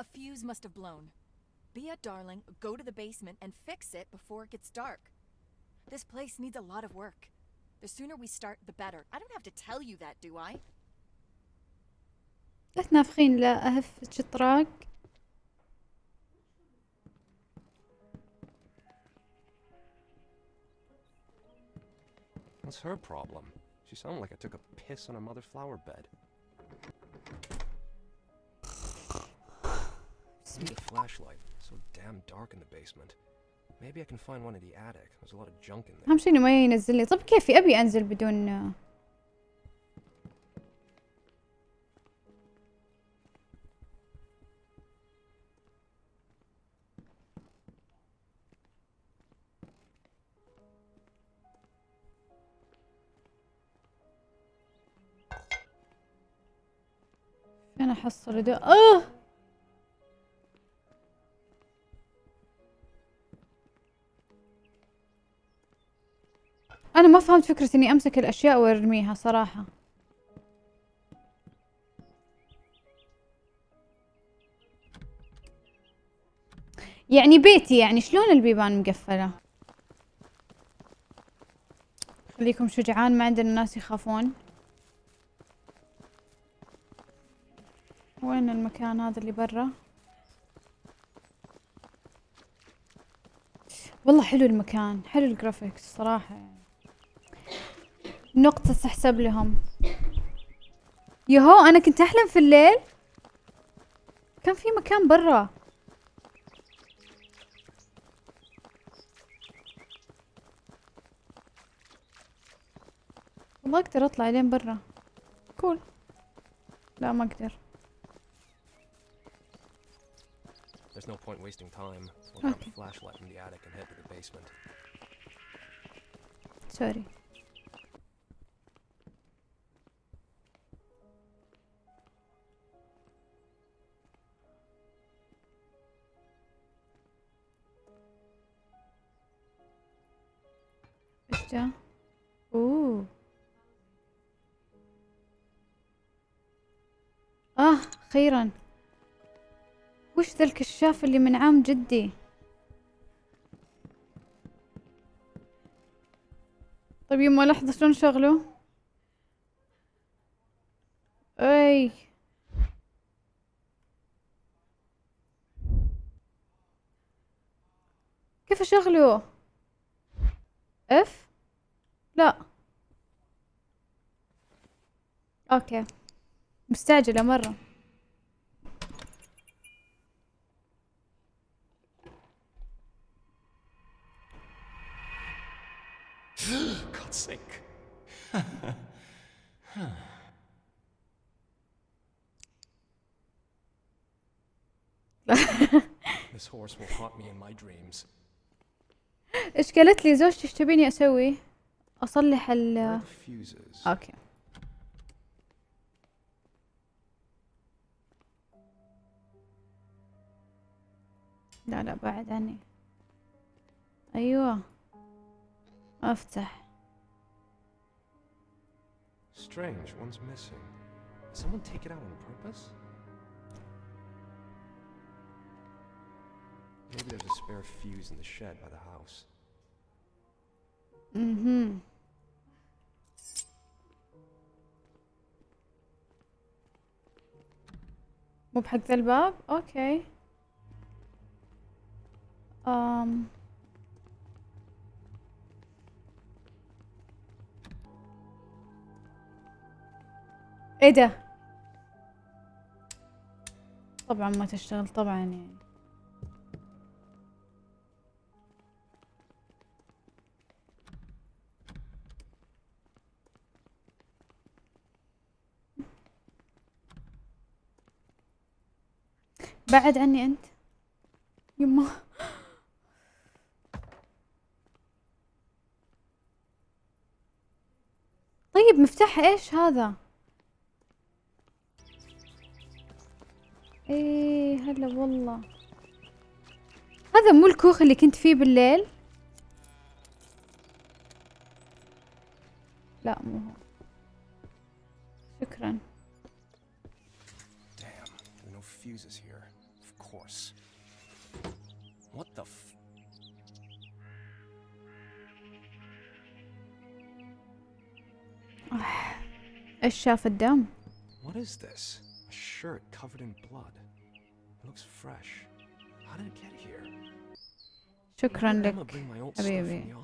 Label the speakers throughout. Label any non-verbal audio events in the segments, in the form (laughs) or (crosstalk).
Speaker 1: A fuse must have blown. Be a darling, go to the basement and fix it before it gets dark. This place needs a lot of work. The sooner we start, the better. I don't have to tell you that, do I?
Speaker 2: لا تنافخين لا أهف شطراق
Speaker 3: What's her problem? She sounded like I took a piss on a mother flower bed. Need a flashlight. So damn dark in the basement. Maybe I can find one in the attic. There's a lot of junk in there.
Speaker 2: أهم شي إنه ما ينزل لي طب كيفي أبي أنزل بدون فين أحصل ده آه أنا ما فهمت فكرة إني أمسك الأشياء وأرميها صراحة. يعني بيتي يعني شلون البيبان مقفلة؟ خليكم شجعان ما عندنا ناس يخافون. وين المكان هذا اللي برا؟ والله حلو المكان حلو الجرافيكس صراحة. يعني نقطة تحسب لهم يهو أنا كنت أحلم في الليل كان في مكان برا والله أقدر أطلع لين برا كول لا ما أقدر
Speaker 3: There's no point wasting time. We'll grab a flashlight from the attic and head to the basement.
Speaker 2: سوري إيش ده؟ أوه. آه أخيرا. وش ذا الكشاف اللي من عام جدي؟ طيب يما لحظة شلون شغله؟ أي. كيف اشغله اف لا. أوكي. مستعجلة مرة.
Speaker 3: God's sake. (laughs) this horse will haunt me in my dreams.
Speaker 2: إيش قالت لي؟ زوجتي إيش تبيني أسوي؟ اصلح ال? أوكي لا لا بعد عني أيوه افتح
Speaker 3: Strange, one's missing. Did someone take it out on purpose? Maybe there's a spare fuse in the shed by the house.
Speaker 2: أها مو بحق ذا الباب؟ أوكي. أم. إيه ده؟ طبعا ما تشتغل طبعا يعني. بعد عني أنت. يما. طيب مفتاح إيش هذا؟ إيه هلا والله. هذا مو الكوخ اللي كنت فيه بالليل؟ لا مو هو. شكرا.
Speaker 3: Damn, no fuses here. What the f...
Speaker 2: إيش شاف الدم
Speaker 3: What is this? A shirt covered in blood. It looks fresh. How did it get here?
Speaker 2: شكرا لك حبيبي.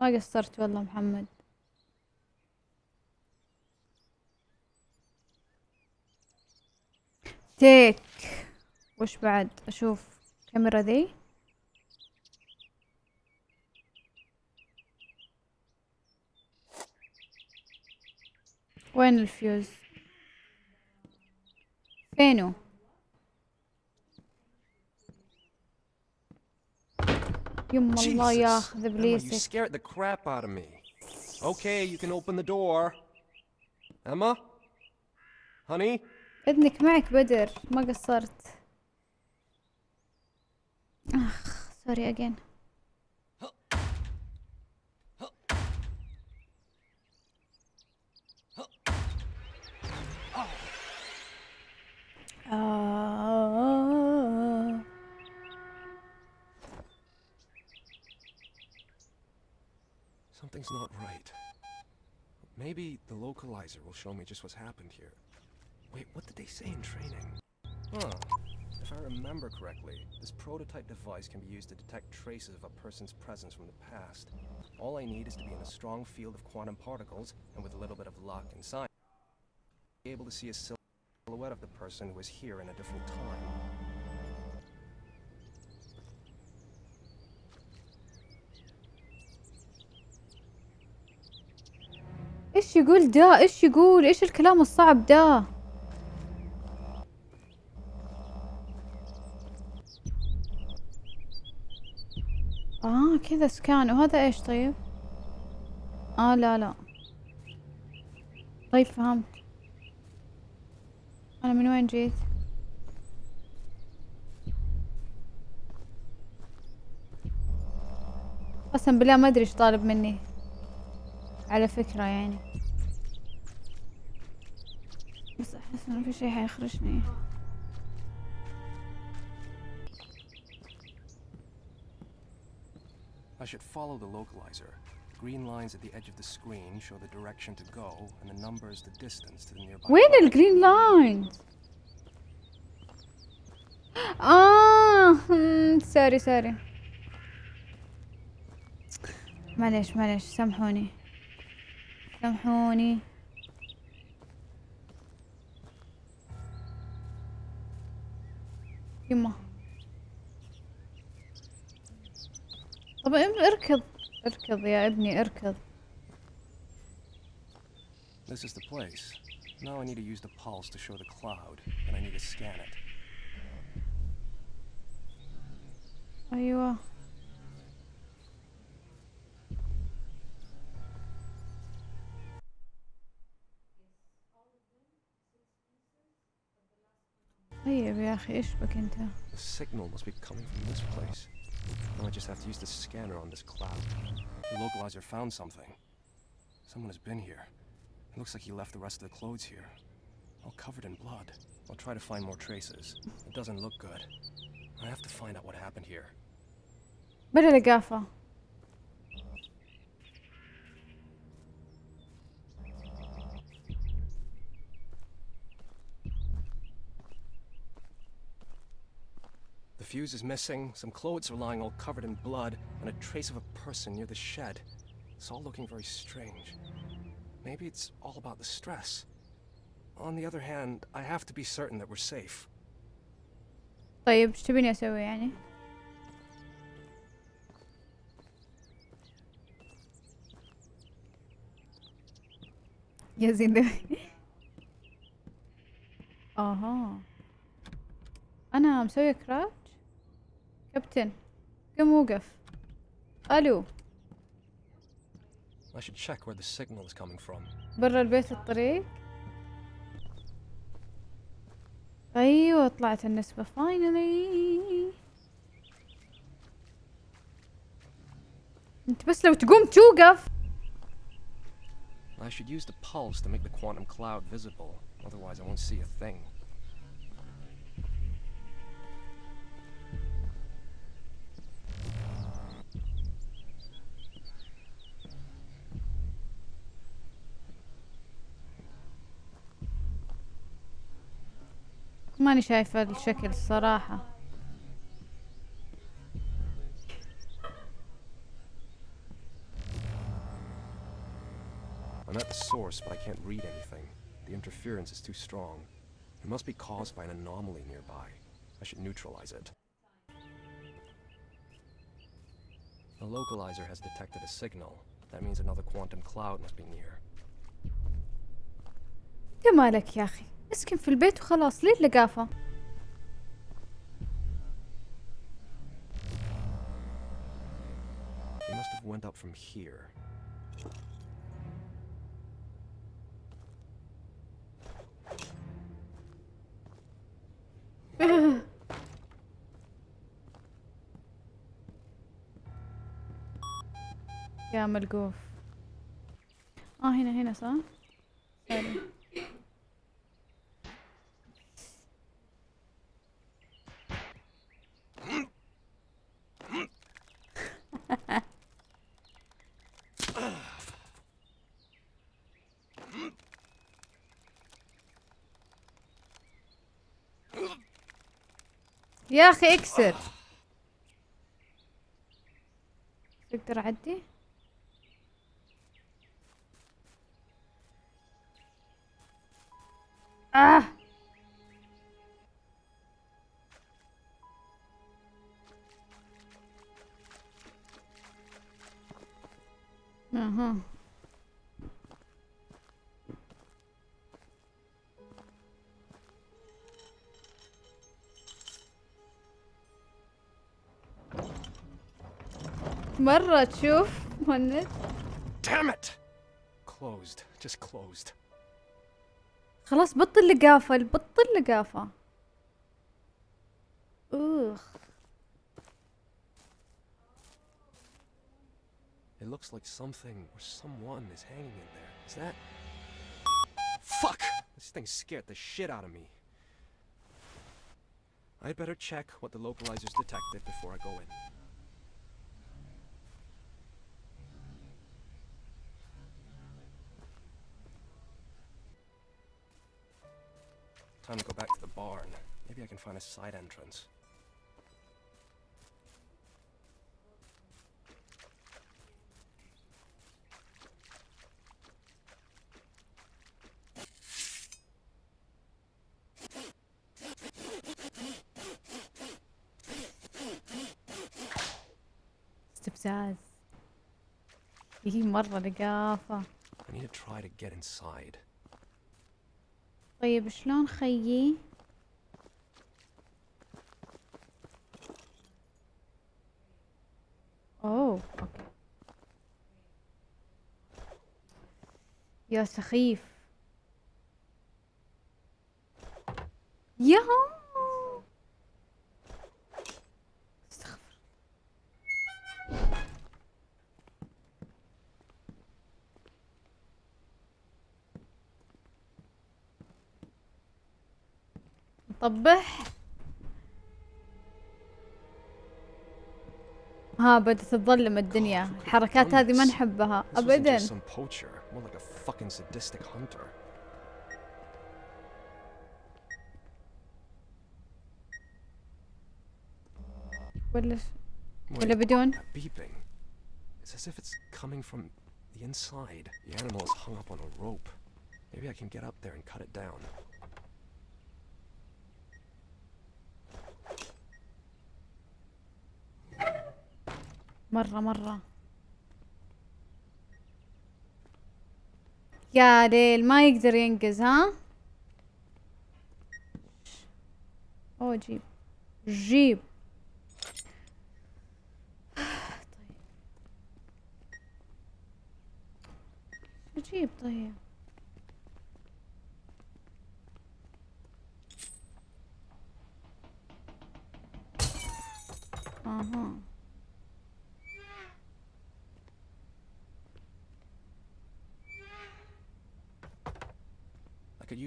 Speaker 2: ما قصرت والله محمد تيك وش بعد أشوف كاميرا ذي وين الفيوز فينو يما الله! ياخذ ابليسك.
Speaker 3: Okay, you can open the door. Emma? Honey?
Speaker 2: اذنك معك بدر ما قصرت اخ sorry again
Speaker 3: Something's not right. Maybe the localizer will show me just what's happened here. Wait, what did they say in training? Huh. If I remember correctly, this prototype device can be used to detect traces of a person's presence from the past. All I need is to be in a strong field of quantum particles, and with a little bit of luck and science, be able to see a silhouette of the person was here in a different time.
Speaker 2: إيش يقول ده إيش يقول؟ إيش الكلام الصعب ده آه كذا سكان. وهذا إيش طيب؟ آه لا لا. طيب فهمت. أنا من وين جيت؟ قسم بالله ما أدري إيش طالب مني. على فكرة يعني. بس أحس إنه في شي حيخرجني.
Speaker 3: I should follow the localizer. Green lines at the edge of the screen show the direction to go, and the numbers the distance to the nearby.
Speaker 2: وين. الجرين لاين آه sorry sorry معليش معليش سامحوني سامحوني يما طب اركض اركض يا ابني اركض
Speaker 3: This is the place. Now I need to use the pulse to show the cloud, and I need to scan it.
Speaker 2: ايوه طيب يا اخي ايش بك انت
Speaker 3: The signal must be coming from this place. Now I just have to use the scanner on this cloud. The localizer found something. Someone has been here. It looks like he left the rest of the clothes here. All covered in blood. I'll try to find more traces. It doesn't look good. I have to find out what happened here.
Speaker 2: بلا لقافة
Speaker 3: fuse is missing, some clothes are lying all covered in blood, and a trace of a person near the shed. It's all looking very strange. Maybe it's all about the stress. On the other hand, I have to be certain that we're safe.
Speaker 2: طيب ايش تبيني اسوي يعني يا زين ده اها انا مسوية كراتش كابتن قم وقف ألو
Speaker 3: I should check where the signal is coming from.
Speaker 2: برا البيت الطريق أيوه طلعت النسبة فاينلي انت بس لو تقوم توقف
Speaker 3: I should use the pulse to make the quantum cloud visible, otherwise I won't see a thing.
Speaker 2: ماني شايفة الشكل الصراحة
Speaker 3: I'm at the source, but I can't read anything. The interference is too strong. It must be caused by an anomaly nearby. I should neutralize it. The localizer has detected a signal. That means another quantum cloud must be near.
Speaker 2: انت مالك يا أخي اسكن في البيت وخلاص. ليه اللقافة؟
Speaker 3: They must have went up from here. (laughs)
Speaker 2: يا ملقوف. آه هنا هنا صح؟ (laughs) يا أخي اكسر. تقدر اعدي آه. مرة تشوف مهند
Speaker 3: Damn it! Closed. Just closed.
Speaker 2: خلاص بطل لقافة بطل لقافة اوخ
Speaker 3: It looks like something or someone is hanging in there. Is that. Fuck! This thing scared the shit out of me. I'd better check what the localizers detected before I go in. Time to go back to the barn. Maybe I can find a side entrance.
Speaker 2: استفزاز هي مرة لقافة
Speaker 3: I need to try to get inside.
Speaker 2: طيب شلون خيي؟ أوه أوكي. يا سخيف. يا نطبح ها بدت تظلم الدنيا الحركات هذه ما نحبها ابدا. ولا ولا بدون.
Speaker 3: It's as if it's coming from the inside. The animal is hung up on a rope. Maybe I can get up there and cut it down.
Speaker 2: مرة مرة. يا ليل ما يقدر ينقز ها؟ اوه جيب. جيب. طيب. جيب طيب.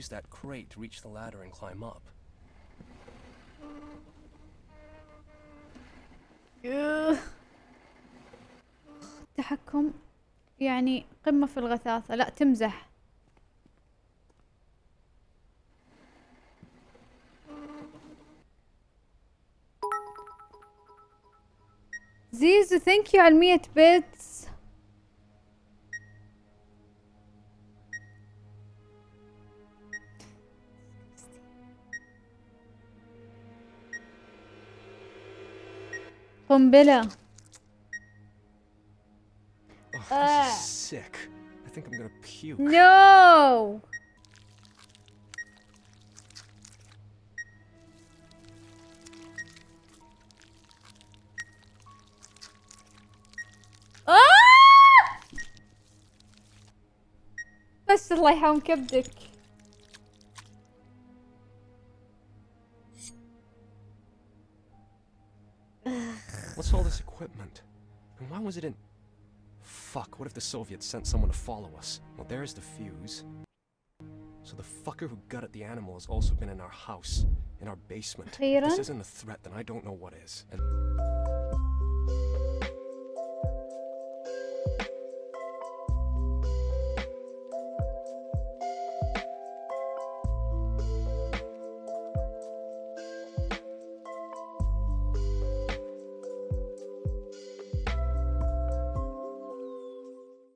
Speaker 3: use that crate to reach the ladder and climb up.
Speaker 2: تحكم يعني قمة في الغثاثة لا تمزح زيزو thank you على 100 bits قنبلة
Speaker 3: Oh, this
Speaker 2: Ah.
Speaker 3: is sick. I think I'm gonna puke.
Speaker 2: No! آه! بس الله يحوم كبدك
Speaker 3: was it in... Fuck, what if the Soviets sent someone to follow us? Well, there's the fuse. So the fucker who gutted the animal has also been in our house, in our basement. If this isn't a threat, then I don't know what is. And